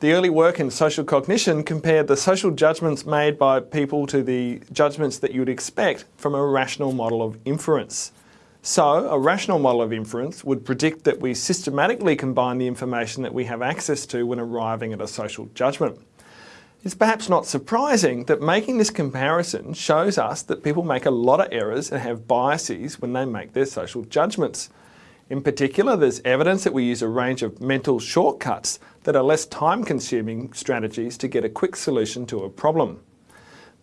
The early work in social cognition compared the social judgments made by people to the judgments that you would expect from a rational model of inference. So, a rational model of inference would predict that we systematically combine the information that we have access to when arriving at a social judgment. It's perhaps not surprising that making this comparison shows us that people make a lot of errors and have biases when they make their social judgments. In particular, there's evidence that we use a range of mental shortcuts that are less time-consuming strategies to get a quick solution to a problem.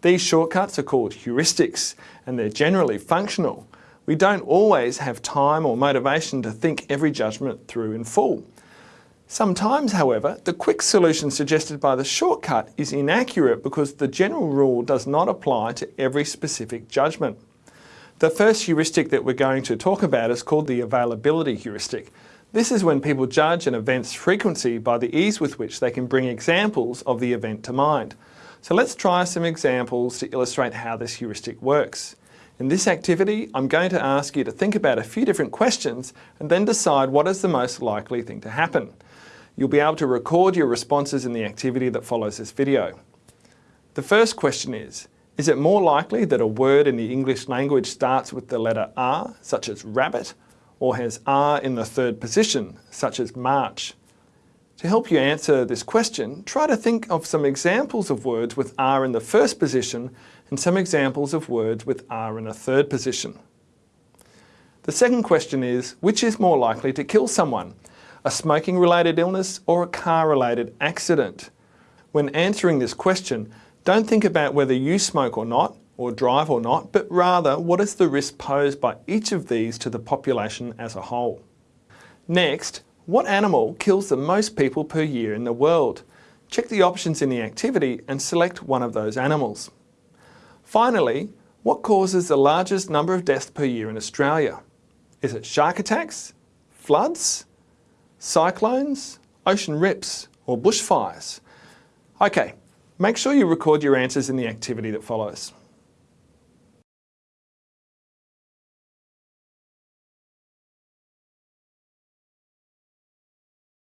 These shortcuts are called heuristics and they're generally functional. We don't always have time or motivation to think every judgment through in full. Sometimes, however, the quick solution suggested by the shortcut is inaccurate because the general rule does not apply to every specific judgment. The first heuristic that we're going to talk about is called the availability heuristic. This is when people judge an event's frequency by the ease with which they can bring examples of the event to mind. So let's try some examples to illustrate how this heuristic works. In this activity, I'm going to ask you to think about a few different questions and then decide what is the most likely thing to happen. You'll be able to record your responses in the activity that follows this video. The first question is, is it more likely that a word in the English language starts with the letter R, such as rabbit, or has R in the third position, such as march? To help you answer this question, try to think of some examples of words with R in the first position and some examples of words with R in the third position. The second question is, which is more likely to kill someone? A smoking related illness or a car related accident? When answering this question, don't think about whether you smoke or not, or drive or not, but rather what is the risk posed by each of these to the population as a whole. Next, what animal kills the most people per year in the world? Check the options in the activity and select one of those animals. Finally, what causes the largest number of deaths per year in Australia? Is it shark attacks, floods, cyclones, ocean rips or bushfires? Okay, Make sure you record your answers in the activity that follows.